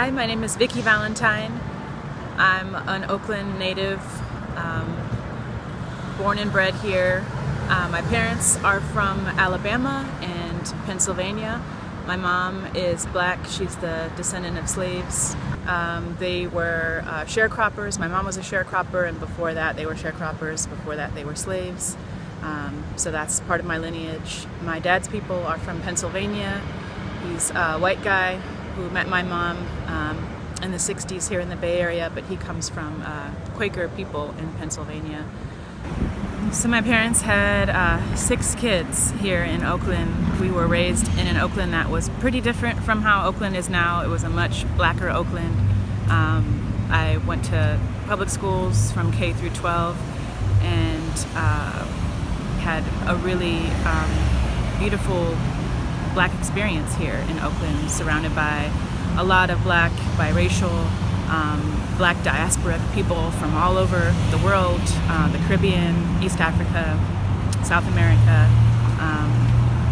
Hi, my name is Vicki Valentine. I'm an Oakland native, um, born and bred here. Uh, my parents are from Alabama and Pennsylvania. My mom is black, she's the descendant of slaves. Um, they were uh, sharecroppers. My mom was a sharecropper, and before that, they were sharecroppers. Before that, they were slaves. Um, so that's part of my lineage. My dad's people are from Pennsylvania. He's a white guy who met my mom um, in the 60s here in the Bay Area, but he comes from uh, Quaker people in Pennsylvania. So my parents had uh, six kids here in Oakland. We were raised in an Oakland that was pretty different from how Oakland is now. It was a much blacker Oakland. Um, I went to public schools from K through 12 and uh, had a really um, beautiful black experience here in Oakland, surrounded by a lot of black, biracial, um, black diasporic people from all over the world, uh, the Caribbean, East Africa, South America. Um,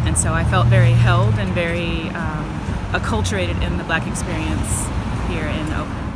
and so I felt very held and very um, acculturated in the black experience here in Oakland.